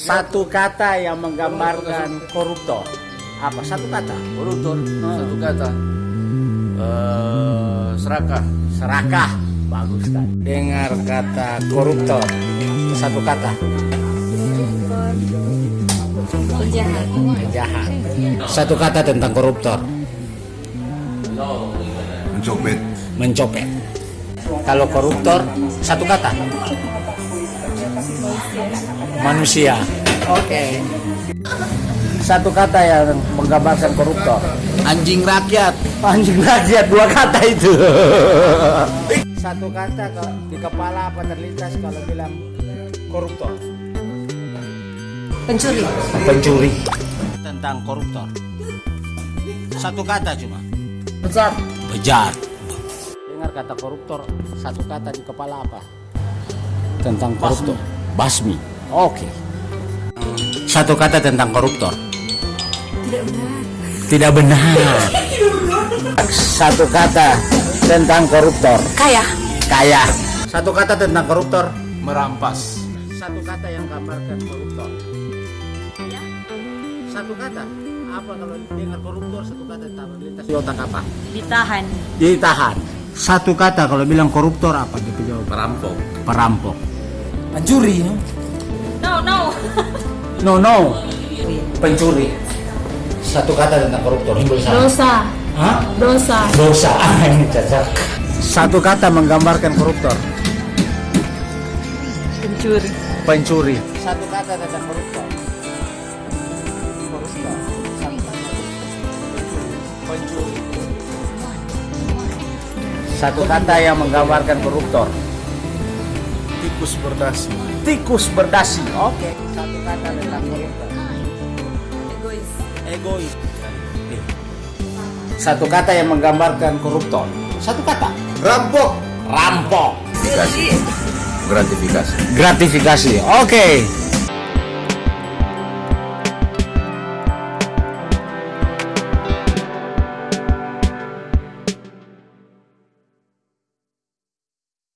Satu kata yang menggambarkan koruptor. Apa? Satu kata. Koruptor satu kata. Eh, serakah. Serakah. Bagus kan. Dengar kata koruptor. Satu kata. Penjahat. Penjahat. Satu kata tentang koruptor. mencopet Mencopet. Kalau koruptor, satu kata. Manusia. Oke. Satu kata yang menggambarkan koruptor. Anjing rakyat. Anjing rakyat dua kata itu. Satu kata ke- di kepala apa terlintas kalau bilang koruptor. Pencuri. Pencuri. Tentang koruptor. Satu kata cuma. Bejat. Bejat. Dengar kata koruptor, satu kata di kepala apa? Tentang koruptor. Basmi. Oke. Satu kata tentang koruptor. Tidak benar. Tidak benar. Satu kata tentang koruptor. Kaya. Kaya. Satu kata tentang koruptor. Merampas. Satu kata yang gambarkan koruptor. Satu kata. Apa kalau dengar koruptor satu kata tahu lintas di otak apa? Ditahan. Ditahan. Satu kata kalau bilang koruptor apa gitu jawab? Merampok. Perampok. Pencuri. No, no. No no. Pencuri. Satu kata tentang koruptor. Sana. Dosa. Hah? Dosa. Dosa. Ah, Ini cacat. Satu kata menggambarkan koruptor. Pencuri. Pencuri. Satu kata tentang koruptor. Koruptor. Pencuri. Satu kata yang menggambarkan koruptor. Tikus berdasi. Tikus berdasi. Oke. Satu kata tentang koruptor. Egois. Egois. Satu kata yang menggambarkan koruptor. Satu kata. rampok Rampok. Gratifikasi. Gratifikasi. Oke.